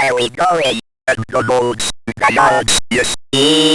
Where we going? The boats, the dogs, you see?